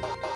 What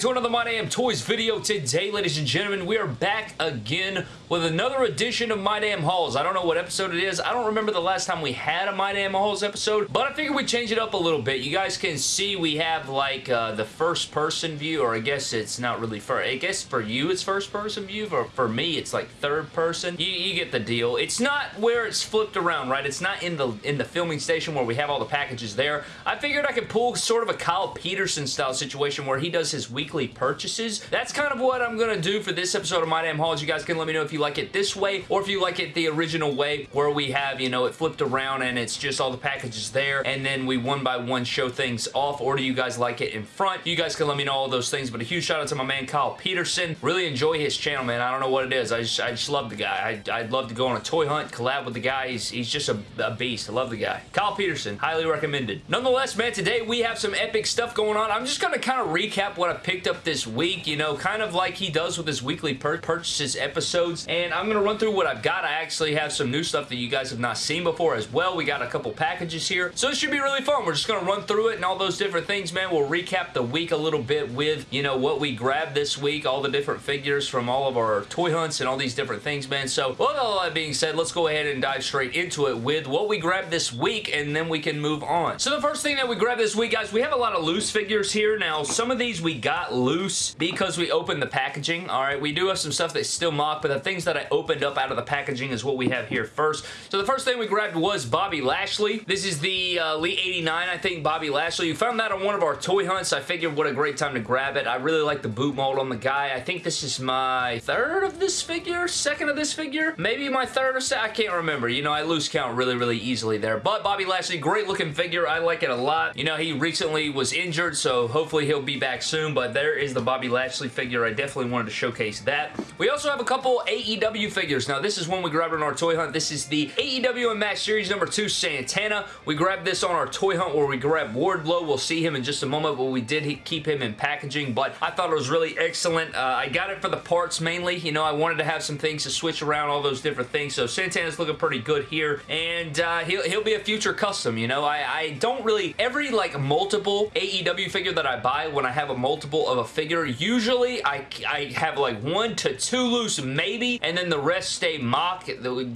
to another My Damn Toys video. Today, ladies and gentlemen, we are back again with another edition of My Damn Hauls. I don't know what episode it is. I don't remember the last time we had a My Damn Hauls episode, but I figured we'd change it up a little bit. You guys can see we have, like, uh, the first-person view, or I guess it's not really for... I guess for you it's first-person view, or for me it's, like, third-person. You, you get the deal. It's not where it's flipped around, right? It's not in the in the filming station where we have all the packages there. I figured I could pull sort of a Kyle Peterson-style situation where he does his weekly purchases. That's kind of what I'm going to do for this episode of My Damn Hauls. You guys can let me know if you like it this way or if you like it the original way where we have, you know, it flipped around and it's just all the packages there and then we one by one show things off or do you guys like it in front? You guys can let me know all those things, but a huge shout out to my man Kyle Peterson. Really enjoy his channel, man. I don't know what it is. I just, I just love the guy. I, would love to go on a toy hunt, collab with the guy. He's, he's just a, a beast. I love the guy. Kyle Peterson, highly recommended. Nonetheless, man, today we have some epic stuff going on. I'm just going to kind of recap what I picked up this week, you know, kind of like he does with his weekly pur purchases episodes, and I'm going to run through what I've got. I actually have some new stuff that you guys have not seen before as well. We got a couple packages here, so it should be really fun. We're just going to run through it and all those different things, man. We'll recap the week a little bit with, you know, what we grabbed this week, all the different figures from all of our toy hunts and all these different things, man. So, with all that being said, let's go ahead and dive straight into it with what we grabbed this week, and then we can move on. So, the first thing that we grabbed this week, guys, we have a lot of loose figures here. Now, some of these we got loose because we opened the packaging. All right, we do have some stuff that's still mock, but the things that I opened up out of the packaging is what we have here first. So the first thing we grabbed was Bobby Lashley. This is the uh, Elite 89, I think, Bobby Lashley. You found that on one of our toy hunts. I figured what a great time to grab it. I really like the boot mold on the guy. I think this is my third of this figure, second of this figure, maybe my third or second. I can't remember. You know, I lose count really, really easily there. But Bobby Lashley, great looking figure. I like it a lot. You know, he recently was injured, so hopefully he'll be back soon. But there is the Bobby Lashley figure. I definitely wanted to showcase that. We also have a couple AEW figures. Now, this is one we grabbed on our toy hunt. This is the AEW Unmatched Series number 2 Santana. We grabbed this on our toy hunt where we grabbed Wardlow. We'll see him in just a moment, but we did keep him in packaging, but I thought it was really excellent. Uh, I got it for the parts mainly. You know, I wanted to have some things to switch around, all those different things, so Santana's looking pretty good here, and uh, he'll, he'll be a future custom, you know. I, I don't really, every, like, multiple AEW figure that I buy when I have a multiple of a figure, usually I, I have, like, one to two loose, maybe, and then the rest stay mock,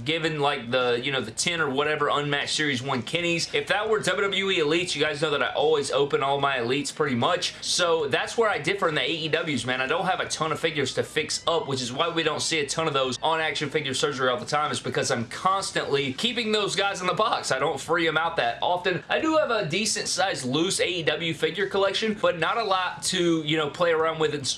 given, like, the, you know, the 10 or whatever Unmatched Series 1 Kenny's. If that were WWE Elites, you guys know that I always open all my Elites pretty much, so that's where I differ in the AEWs, man. I don't have a ton of figures to fix up, which is why we don't see a ton of those on Action Figure Surgery all the time, is because I'm constantly keeping those guys in the box. I don't free them out that often. I do have a decent sized loose AEW figure collection, but not a lot to, you know, play around with and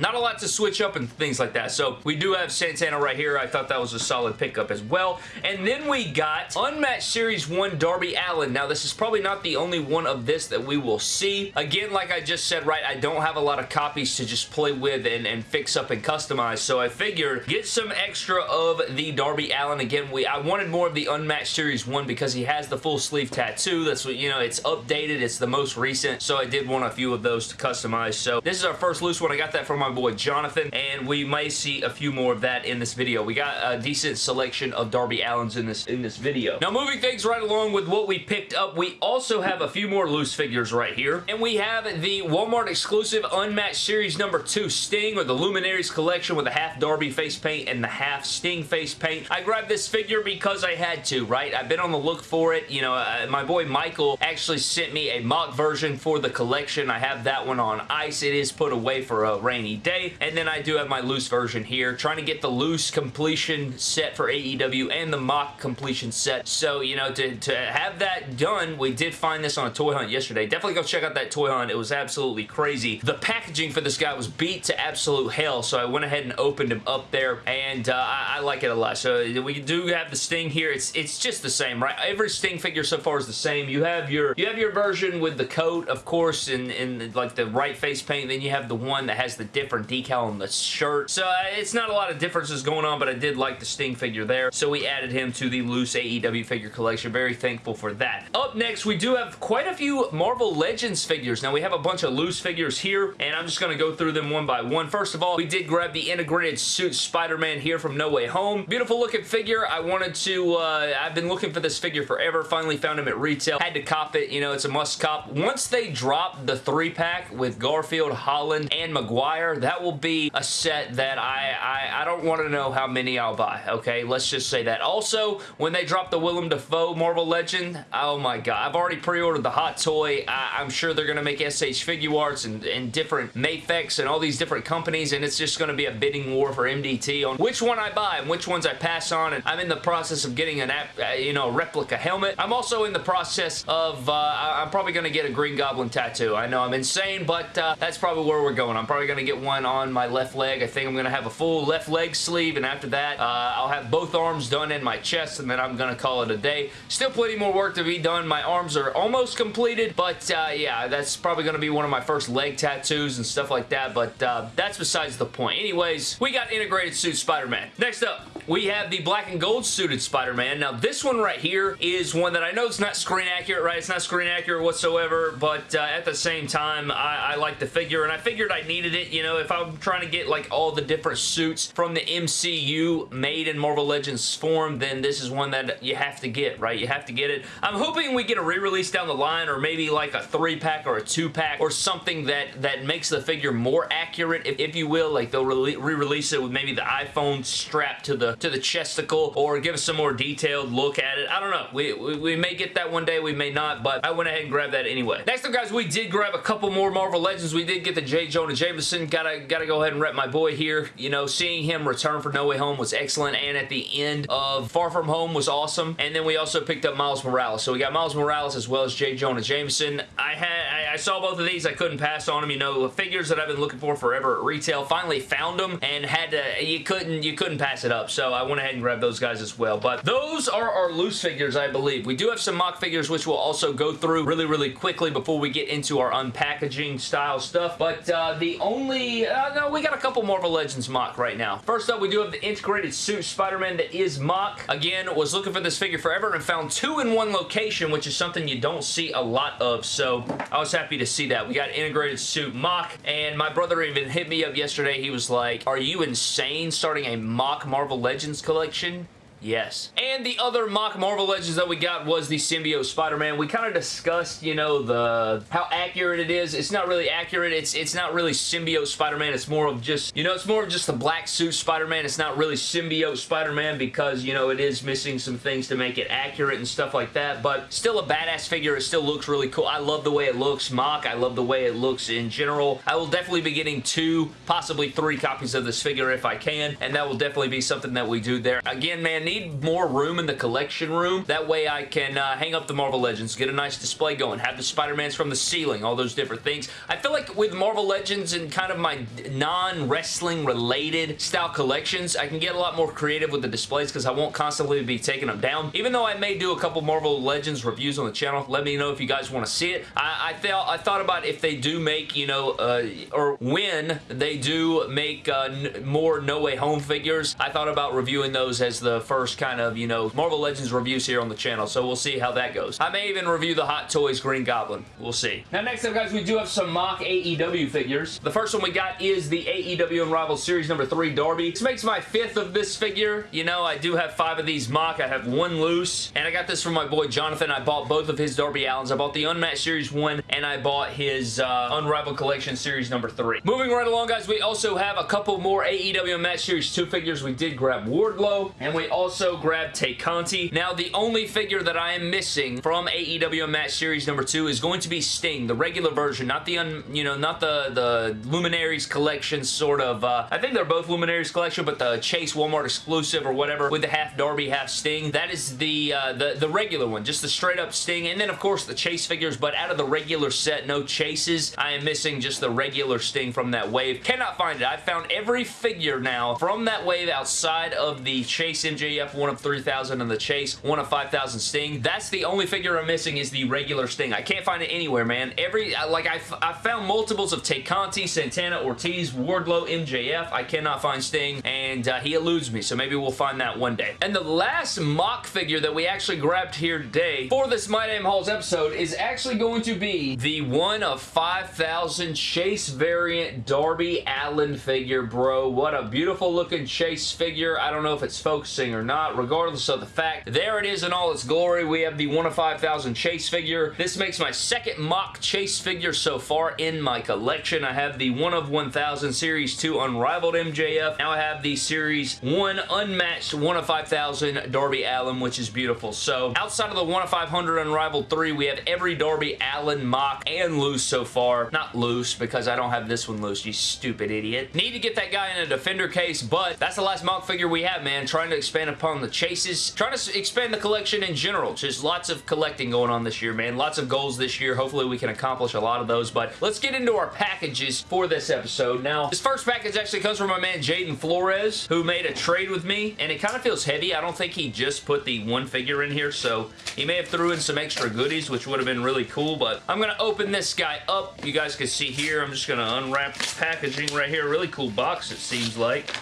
not a lot to switch up and things like that. So we do have Santana right here. I thought that was a solid pickup as well. And then we got Unmatched Series 1 Darby Allin. Now this is probably not the only one of this that we will see. Again, like I just said, right, I don't have a lot of copies to just play with and, and fix up and customize. So I figured get some extra of the Darby Allin. Again, we I wanted more of the Unmatched Series 1 because he has the full sleeve tattoo. That's what, you know, it's updated. It's the most recent. So I did want a few of those to customize. So this is our first loose one. I got that from my boy Jonathan, and we may see a few more of that in this video. We got a decent selection of Darby Allins in this in this video. Now, moving things right along with what we picked up, we also have a few more loose figures right here, and we have the Walmart exclusive Unmatched Series number 2 Sting, or the Luminaries collection with the half Darby face paint and the half Sting face paint. I grabbed this figure because I had to, right? I've been on the look for it. You know, uh, my boy Michael actually sent me a mock version for the collection. I have that one on ice. It is put away for a rainy day. And then I do have my loose version here. Trying to get the loose completion set for AEW and the mock completion set. So, you know, to, to have that done, we did find this on a toy hunt yesterday. Definitely go check out that toy hunt. It was absolutely crazy. The packaging for this guy was beat to absolute hell. So I went ahead and opened him up there. And uh, I, I like it a lot. So we do have the Sting here. It's it's just the same, right? Every Sting figure so far is the same. You have your you have your version with the coat, of course, and, and like the right face paint. Then you have the one that has the different decal on the shirt. So uh, it's not a lot of differences going on, but I did like the Sting figure there. So we added him to the loose AEW figure collection. Very thankful for that. Up next, we do have quite a few Marvel Legends figures. Now, we have a bunch of loose figures here, and I'm just going to go through them one by one. First of all, we did grab the integrated suit Spider-Man here from No Way Home. Beautiful looking figure. I wanted to, uh, I've been looking for this figure forever. Finally found him at retail. Had to cop it. You know, it's a must cop. Once they drop the three pack with Garfield, Holland, and Maguire, that will be a set that I, I, I don't want to know how many I'll buy, okay? Let's just say that. Also, when they drop the Willem Dafoe Marvel Legend, oh my god, I've already pre-ordered the hot toy. I, am sure they're going to make SH Figuarts and, and different Mafex and all these different companies, and it's just going to be a bidding war for MDT on which one I buy and which ones I pass on, and I'm in the process of getting an app, uh, you know, replica helmet. I'm also in the process of, uh, I'm probably going to get a Green Goblin tattoo. I know I'm insane, but uh, that's probably where we're going. I'm probably going to get one on my left leg. I think I'm going to have a full left leg sleeve, and after that, uh, I'll have both arms done in my chest, and then I'm going to call it a day. Still plenty more work to be done. My arms are almost completed, but uh, yeah, that's probably going to be one of my first leg tattoos and stuff like that, but uh, that's besides the point. Anyways, we got integrated suit Spider-Man. Next up, we have the black and gold suited Spider-Man. Now, this one right here is one that I know it's not screen accurate, right? It's not screen accurate whatsoever, but uh, at the same time, I, I like the figure, and I figured I needed it. You know, if I'm trying to get like all the different suits from the MCU made in Marvel Legends form, then this is one that you have to get, right? You have to get it. I'm hoping we get a re-release down the line, or maybe like a three-pack or a two-pack, or something that, that makes the figure more accurate, if, if you will. Like, they'll re-release it with maybe the iPhone strapped to the to the chesticle or give us some more detailed look at it. I don't know. We, we, we, may get that one day. We may not, but I went ahead and grabbed that anyway. Next up, guys, we did grab a couple more Marvel Legends. We did get the J. Jonah Jameson. Gotta, gotta go ahead and rep my boy here. You know, seeing him return for No Way Home was excellent, and at the end of Far From Home was awesome. And then we also picked up Miles Morales. So we got Miles Morales as well as J. Jonah Jameson. I had I, I saw both of these. I couldn't pass on them. You know, the figures that I've been looking for forever at retail. Finally found them and had to, you couldn't, you couldn't pass it up. So I went ahead and grabbed those guys as well. But those are our loose figures, I believe. We do have some mock figures, which we'll also go through really, really quickly before we get into our unpackaging style stuff. But uh, the only, uh, no, we got a couple Marvel Legends mock right now. First up, we do have the integrated suit Spider-Man that is mock. Again, was looking for this figure forever and found two in one location, which is something you don't see a lot of. So I was happy to see that. We got integrated suit mock, and my brother even hit me up yesterday. He was like, are you insane starting a mock Marvel Legends collection? Yes. And the other mock Marvel Legends that we got was the Symbiote Spider-Man. We kind of discussed, you know, the how accurate it is. It's not really accurate. It's it's not really Symbiote Spider-Man. It's more of just, you know, it's more of just the black suit Spider-Man. It's not really Symbiote Spider-Man because, you know, it is missing some things to make it accurate and stuff like that. But still a badass figure. It still looks really cool. I love the way it looks. mock. I love the way it looks in general. I will definitely be getting two, possibly three copies of this figure if I can. And that will definitely be something that we do there. Again, man, need more room in the collection room. That way I can uh, hang up the Marvel Legends, get a nice display going, have the Spider-Mans from the ceiling, all those different things. I feel like with Marvel Legends and kind of my non-wrestling related style collections, I can get a lot more creative with the displays because I won't constantly be taking them down. Even though I may do a couple Marvel Legends reviews on the channel, let me know if you guys want to see it. I, I, thought, I thought about if they do make, you know, uh, or when they do make uh, more No Way Home figures, I thought about reviewing those as the first first kind of, you know, Marvel Legends reviews here on the channel, so we'll see how that goes. I may even review the Hot Toys Green Goblin. We'll see. Now, next up, guys, we do have some mock AEW figures. The first one we got is the AEW Unrivaled Series number 3 Darby. This makes my fifth of this figure. You know, I do have five of these mock. I have one loose, and I got this from my boy Jonathan. I bought both of his Darby Allins. I bought the Unmatched Series 1, and I bought his uh, Unrivaled Collection Series number 3. Moving right along, guys, we also have a couple more AEW Unmatched Series 2 figures. We did grab Wardlow, and we also grabbed Tay Conti. Now, the only figure that I am missing from AEW Match Series number 2 is going to be Sting, the regular version, not the, un, you know, not the, the Luminaries collection sort of, uh, I think they're both Luminaries collection, but the Chase Walmart exclusive or whatever with the half Darby, half Sting. That is the, uh, the, the regular one, just the straight up Sting, and then, of course, the Chase figures, but out of the regular set, no Chases. I am missing just the regular Sting from that wave. Cannot find it. I found every figure now from that wave outside of the Chase MJF MJF, one of 3,000 in the Chase, one of 5,000 Sting. That's the only figure I'm missing is the regular Sting. I can't find it anywhere, man. Every, like, I, I found multiples of Tay Conti, Santana, Ortiz, Wardlow, MJF. I cannot find Sting, and uh, he eludes me, so maybe we'll find that one day. And the last mock figure that we actually grabbed here today for this My Damn Hauls episode is actually going to be the one of 5,000 Chase variant Darby Allin figure, bro. What a beautiful looking Chase figure. I don't know if it's focusing or not. Regardless of the fact, there it is in all its glory. We have the one of 5,000 Chase figure. This makes my second mock Chase figure so far in my collection. I have the one of 1,000 Series 2 Unrivaled MJF. Now I have the Series 1 Unmatched 1 of 5,000 Darby Allin, which is beautiful. So outside of the 1 of 500 Unrivaled 3, we have every Darby Allin mock and loose so far. Not loose, because I don't have this one loose, you stupid idiot. Need to get that guy in a Defender case, but that's the last mock figure we have, man. Trying to expand upon the chases. Trying to expand the collection in general. Just lots of collecting going on this year, man. Lots of goals this year. Hopefully we can accomplish a lot of those, but let's get into our packages for this episode. Now, this first package actually comes from my man Jaden Flores, who made a trade with me, and it kind of feels heavy. I don't think he just put the one figure in here, so he may have threw in some extra goodies, which would have been really cool, but I'm going to open this guy up. You guys can see here, I'm just going to unwrap the packaging right here. Really cool box, it seems like.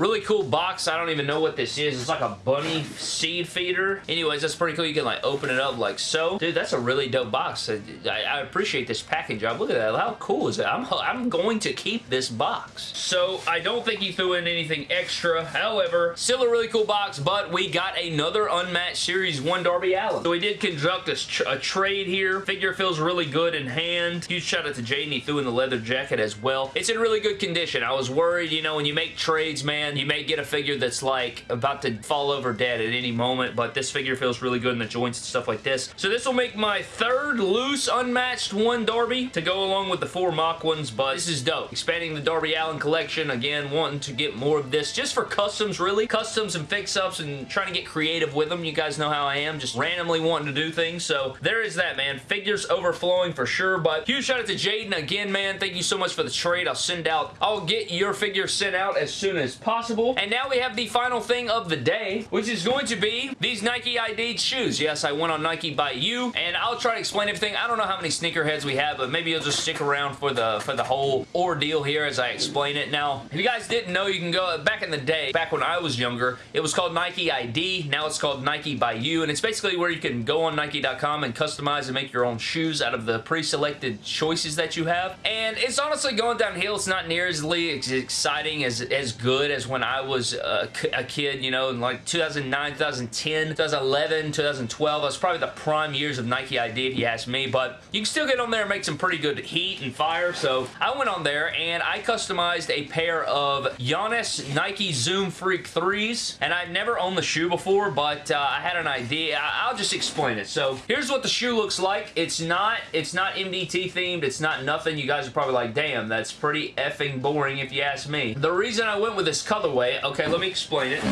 Really cool box. I don't even know what this is. It's like a bunny seed feeder. Anyways, that's pretty cool. You can like open it up like so. Dude, that's a really dope box. I, I appreciate this packing job. Look at that. How cool is that? I'm, I'm going to keep this box. So I don't think he threw in anything extra. However, still a really cool box, but we got another unmatched Series 1 Darby Allin. So we did conduct a, a trade here. Figure feels really good in hand. Huge shout out to Jaden. He threw in the leather jacket as well. It's in really good condition. I was worried, you know, when you make trades, man, you may get a figure that's like about to fall over dead at any moment, but this figure feels really good in the joints and stuff like this. So this will make my third loose unmatched one Darby to go along with the four mock ones, but this is dope. Expanding the Darby Allin collection, again, wanting to get more of this just for customs, really. Customs and fix-ups and trying to get creative with them. You guys know how I am, just randomly wanting to do things. So there is that, man. Figures overflowing for sure, but huge shout out to Jaden again, man. Thank you so much for the trade. I'll send out, I'll get your figure sent out as soon as possible possible. And now we have the final thing of the day, which is going to be these Nike ID shoes. Yes, I went on Nike by you, and I'll try to explain everything. I don't know how many sneakerheads we have, but maybe you'll just stick around for the for the whole ordeal here as I explain it. Now, if you guys didn't know, you can go back in the day, back when I was younger, it was called Nike ID. Now it's called Nike by you, and it's basically where you can go on Nike.com and customize and make your own shoes out of the pre-selected choices that you have. And it's honestly going downhill. It's not nearly as exciting as, as good as when I was a, a kid, you know, in like 2009, 2010, 2011, 2012. That's probably the prime years of Nike ID if you ask me, but you can still get on there and make some pretty good heat and fire, so I went on there and I customized a pair of Giannis Nike Zoom Freak 3s, and I've never owned the shoe before, but uh, I had an idea. I will just explain it. So here's what the shoe looks like. It's not, it's not MDT themed. It's not nothing. You guys are probably like, damn, that's pretty effing boring if you ask me. The reason I went with this colorway. Okay, let me explain it.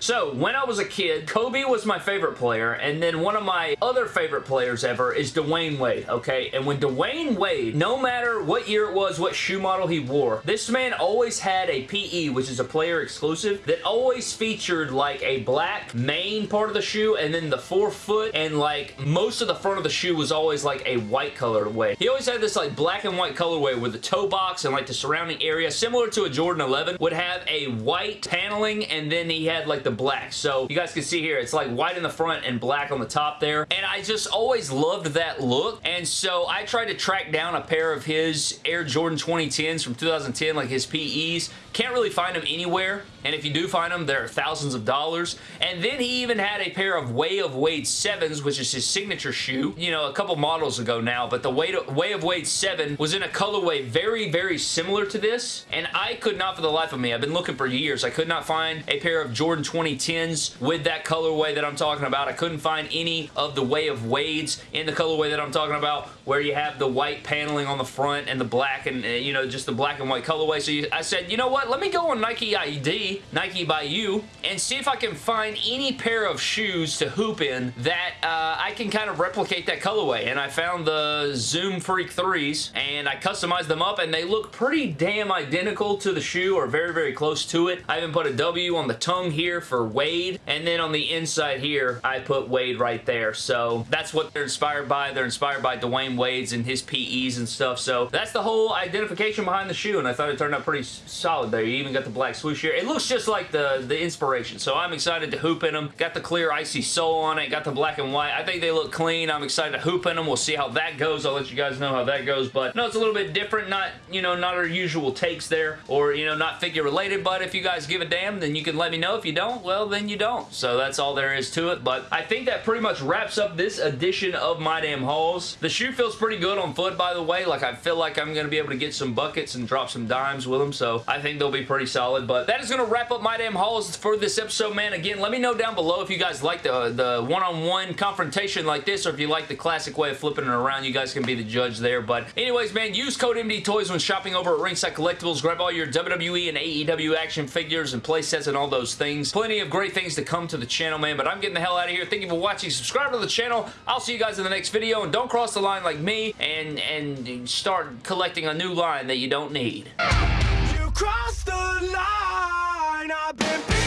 So, when I was a kid, Kobe was my favorite player, and then one of my other favorite players ever is Dwyane Wade, okay? And when Dwyane Wade, no matter what year it was, what shoe model he wore, this man always had a PE, which is a player exclusive, that always featured like a black main part of the shoe, and then the forefoot, and like most of the front of the shoe was always like a white colorway. He always had this like black and white colorway where the toe box and like the surrounding area, similar to a Jordan 11, would have a white paneling, and then he had like the black. So you guys can see here, it's like white in the front and black on the top there. And I just always loved that look. And so I tried to track down a pair of his Air Jordan 2010s from 2010, like his PEs. Can't really find them anywhere. And if you do find them, they're thousands of dollars. And then he even had a pair of Way of Wade 7s, which is his signature shoe, you know, a couple models ago now. But the Way, Way of Wade 7 was in a colorway very, very similar to this. And I could not for the life of me, I've been looking for years, I could not find a pair of Jordan 2010s with that colorway that I'm talking about. I couldn't find any of the Way of Wades in the colorway that I'm talking about where you have the white paneling on the front and the black and, uh, you know, just the black and white colorway. So you, I said, you know what, let me go on Nike ID Nike by you, and see if I can find any pair of shoes to hoop in that uh, I can kind of replicate that colorway. And I found the Zoom Freak 3s, and I customized them up, and they look pretty damn identical to the shoe, or very, very close to it. I even put a W on the tongue here for Wade, and then on the inside here, I put Wade right there. So that's what they're inspired by. They're inspired by Dwyane Wade's and his PEs and stuff. So that's the whole identification behind the shoe, and I thought it turned out pretty solid there. You even got the black swoosh here. It looks just like the, the inspiration, so I'm excited to hoop in them. Got the clear icy sole on it, got the black and white. I think they look clean. I'm excited to hoop in them. We'll see how that goes. I'll let you guys know how that goes, but no, it's a little bit different. Not, you know, not our usual takes there, or, you know, not figure related, but if you guys give a damn, then you can let me know. If you don't, well, then you don't. So that's all there is to it, but I think that pretty much wraps up this edition of My Damn Hauls. The shoe feels pretty good on foot, by the way. Like, I feel like I'm going to be able to get some buckets and drop some dimes with them, so I think they'll be pretty solid, but that is going to wrap up My Damn Hauls for this episode, man. Again, let me know down below if you guys like the the one-on-one -on -one confrontation like this, or if you like the classic way of flipping it around. You guys can be the judge there, but anyways, man, use code MD Toys when shopping over at Ringside Collectibles. Grab all your WWE and AEW action figures and playsets and all those things. Plenty of great things to come to the channel, man, but I'm getting the hell out of here. Thank you for watching. Subscribe to the channel. I'll see you guys in the next video, and don't cross the line like me and, and start collecting a new line that you don't need. You the line, I've been